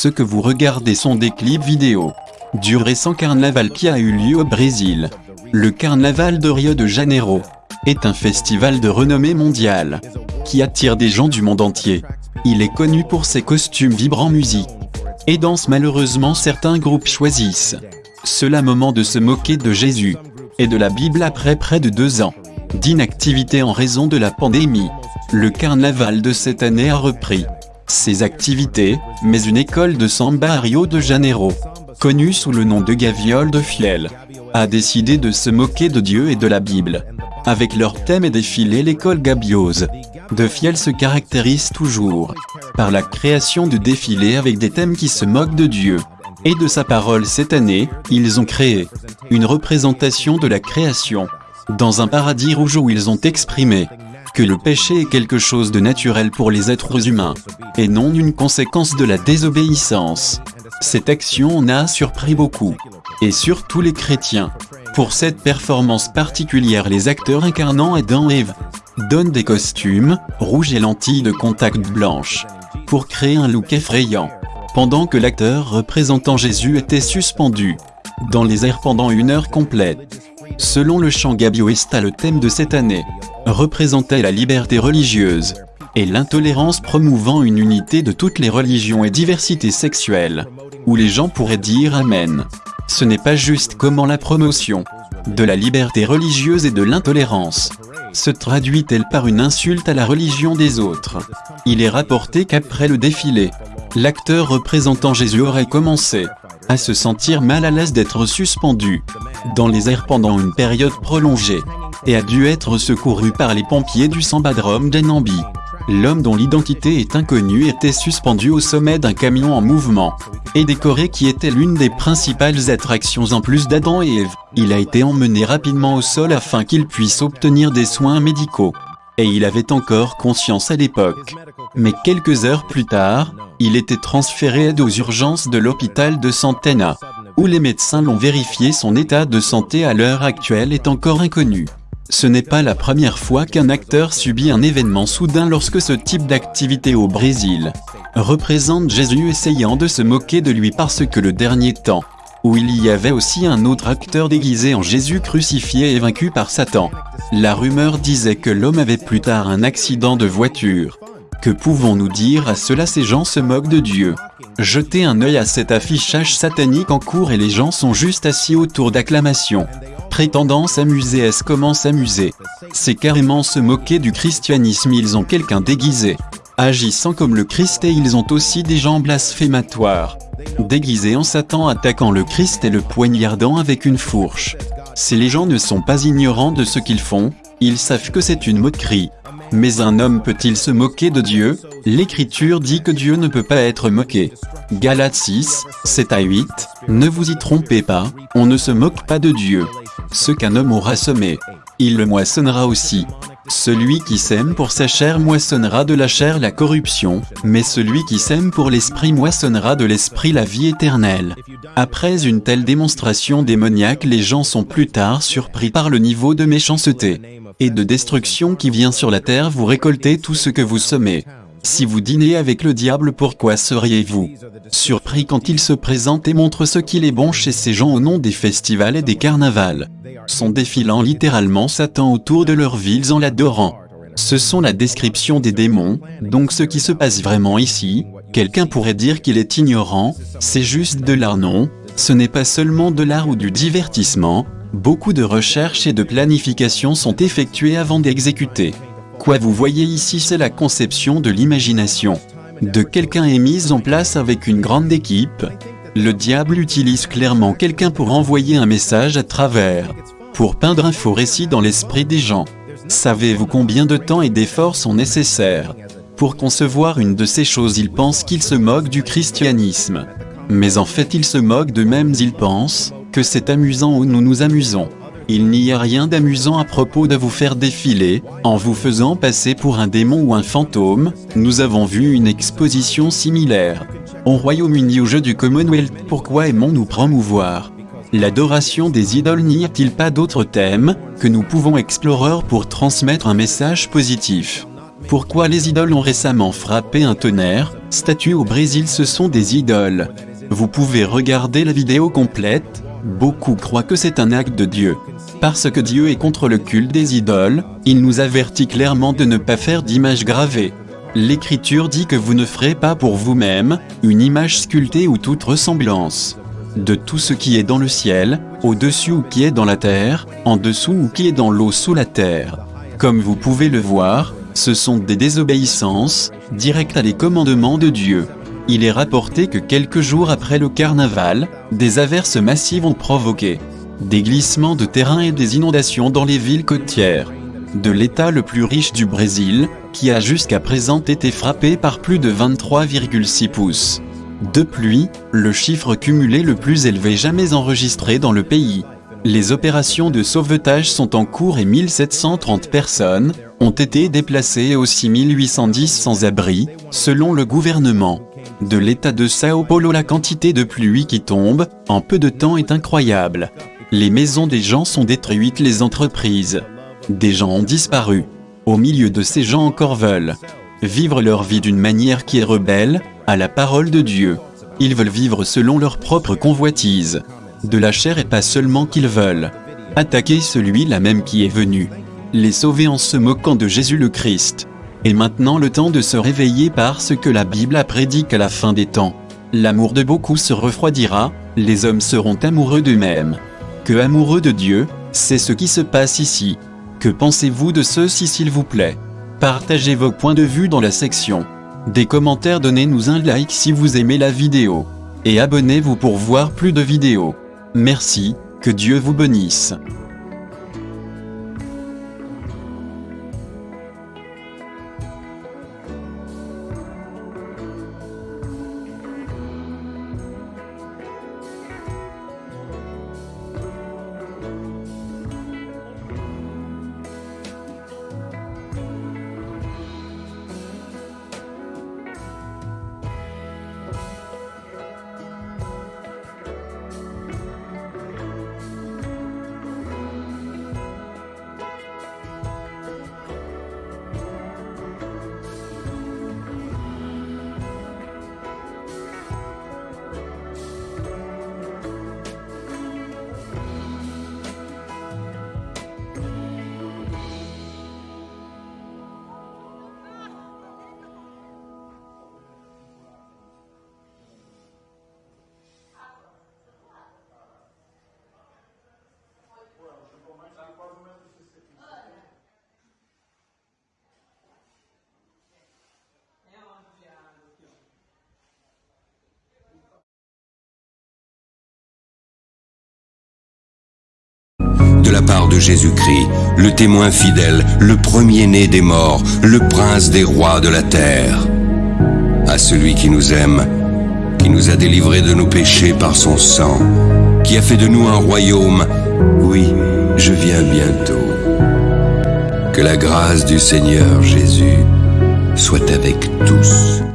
Ce que vous regardez sont des clips vidéo du récent carnaval qui a eu lieu au Brésil. Le carnaval de Rio de Janeiro est un festival de renommée mondiale qui attire des gens du monde entier. Il est connu pour ses costumes vibrants musique et danse malheureusement certains groupes choisissent cela moment de se moquer de Jésus et de la Bible après près de deux ans d'inactivité en raison de la pandémie. Le carnaval de cette année a repris ses activités, mais une école de samba à Rio de Janeiro, connue sous le nom de Gaviole de Fiel, a décidé de se moquer de Dieu et de la Bible. Avec leur thème et défilé l'école Gabiose de Fiel se caractérise toujours par la création de défilés avec des thèmes qui se moquent de Dieu et de sa parole cette année, ils ont créé une représentation de la création dans un paradis rouge où ils ont exprimé le péché est quelque chose de naturel pour les êtres humains, et non une conséquence de la désobéissance. Cette action en a surpris beaucoup, et surtout les chrétiens. Pour cette performance particulière les acteurs incarnant Adam et Eve donnent des costumes, rouges et lentilles de contact blanches, pour créer un look effrayant, pendant que l'acteur représentant Jésus était suspendu dans les airs pendant une heure complète. Selon le chant Gabioesta le thème de cette année représentait la liberté religieuse et l'intolérance promouvant une unité de toutes les religions et diversité sexuelle, où les gens pourraient dire Amen. Ce n'est pas juste comment la promotion de la liberté religieuse et de l'intolérance se traduit-elle par une insulte à la religion des autres. Il est rapporté qu'après le défilé, l'acteur représentant Jésus aurait commencé à se sentir mal à l'aise d'être suspendu dans les airs pendant une période prolongée, et a dû être secouru par les pompiers du Sambadrome d'Enambi. L'homme dont l'identité est inconnue était suspendu au sommet d'un camion en mouvement, et décoré qui était l'une des principales attractions en plus d'Adam et Ève. Il a été emmené rapidement au sol afin qu'il puisse obtenir des soins médicaux. Et il avait encore conscience à l'époque. Mais quelques heures plus tard, il était transféré aux urgences de l'hôpital de Santana, où les médecins l'ont vérifié son état de santé à l'heure actuelle est encore inconnu. Ce n'est pas la première fois qu'un acteur subit un événement soudain lorsque ce type d'activité au Brésil représente Jésus essayant de se moquer de lui parce que le dernier temps, où il y avait aussi un autre acteur déguisé en Jésus crucifié et vaincu par Satan. La rumeur disait que l'homme avait plus tard un accident de voiture. Que pouvons-nous dire à cela Ces gens se moquent de Dieu. Jetez un œil à cet affichage satanique en cours et les gens sont juste assis autour d'acclamations. Prétendant s'amuser est-ce comment s'amuser? C'est carrément se moquer du christianisme ils ont quelqu'un déguisé. Agissant comme le Christ et ils ont aussi des gens blasphématoires. Déguisés en Satan attaquant le Christ et le poignardant avec une fourche. Si les gens ne sont pas ignorants de ce qu'ils font, ils savent que c'est une moquerie. Mais un homme peut-il se moquer de Dieu? L'écriture dit que Dieu ne peut pas être moqué. Galates 6, 7 à 8, ne vous y trompez pas, on ne se moque pas de Dieu. Ce qu'un homme aura semé, il le moissonnera aussi. Celui qui sème pour sa chair moissonnera de la chair la corruption, mais celui qui sème pour l'esprit moissonnera de l'esprit la vie éternelle. Après une telle démonstration démoniaque les gens sont plus tard surpris par le niveau de méchanceté et de destruction qui vient sur la terre vous récoltez tout ce que vous semez. Si vous dînez avec le diable pourquoi seriez-vous surpris quand il se présente et montre ce qu'il est bon chez ces gens au nom des festivals et des carnavals? Sont défilant littéralement Satan autour de leurs villes en l'adorant. Ce sont la description des démons, donc ce qui se passe vraiment ici, quelqu'un pourrait dire qu'il est ignorant, c'est juste de l'art non, ce n'est pas seulement de l'art ou du divertissement, Beaucoup de recherches et de planification sont effectuées avant d'exécuter. Quoi vous voyez ici c'est la conception de l'imagination. De quelqu'un est mise en place avec une grande équipe. Le diable utilise clairement quelqu'un pour envoyer un message à travers, pour peindre un faux récit dans l'esprit des gens. Savez-vous combien de temps et d'efforts sont nécessaires Pour concevoir une de ces choses? Il pense qu'il se moque du christianisme. Mais en fait il se moque d'eux-mêmes ils pensent, que c'est amusant ou nous nous amusons. Il n'y a rien d'amusant à propos de vous faire défiler, en vous faisant passer pour un démon ou un fantôme, nous avons vu une exposition similaire. Au Royaume-Uni au jeu du Commonwealth, pourquoi aimons-nous promouvoir L'adoration des idoles n'y a-t-il pas d'autre thème, que nous pouvons explorer pour transmettre un message positif? Pourquoi les idoles ont récemment frappé un tonnerre? Statues au Brésil ce sont des idoles. Vous pouvez regarder la vidéo complète, beaucoup croient que c'est un acte de Dieu. Parce que Dieu est contre le culte des idoles, il nous avertit clairement de ne pas faire d'images gravées. L'Écriture dit que vous ne ferez pas pour vous-même une image sculptée ou toute ressemblance de tout ce qui est dans le ciel, au-dessus ou qui est dans la terre, en dessous ou qui est dans l'eau sous la terre. Comme vous pouvez le voir, ce sont des désobéissances, directes à les commandements de Dieu. Il est rapporté que quelques jours après le carnaval, des averses massives ont provoqué des glissements de terrain et des inondations dans les villes côtières de l'État le plus riche du Brésil, qui a jusqu'à présent été frappé par plus de 23,6 pouces de pluie, le chiffre cumulé le plus élevé jamais enregistré dans le pays. Les opérations de sauvetage sont en cours et 1730 personnes ont été déplacées aussi 1810 sans-abri, selon le gouvernement. De l'état de Sao Paulo la quantité de pluie qui tombe, en peu de temps est incroyable. Les maisons des gens sont détruites, les entreprises. Des gens ont disparu. Au milieu de ces gens encore veulent vivre leur vie d'une manière qui est rebelle à la parole de Dieu. Ils veulent vivre selon leur propre convoitise de la chair et pas seulement qu'ils veulent. Attaquer celui-là même qui est venu. Les sauver en se moquant de Jésus le Christ. Et maintenant le temps de se réveiller parce que la Bible a prédit qu'à la fin des temps, l'amour de beaucoup se refroidira, les hommes seront amoureux d'eux-mêmes. Que amoureux de Dieu, c'est ce qui se passe ici. Que pensez-vous de ceci s'il vous plaît? Partagez vos points de vue dans la section des commentaires, donnez-nous un like si vous aimez la vidéo. Et abonnez-vous pour voir plus de vidéos. Merci, que Dieu vous bénisse. De la part de Jésus-Christ, le témoin fidèle, le premier-né des morts, le prince des rois de la terre. À celui qui nous aime, qui nous a délivrés de nos péchés par son sang, qui a fait de nous un royaume, oui, je viens bientôt. Que la grâce du Seigneur Jésus soit avec tous.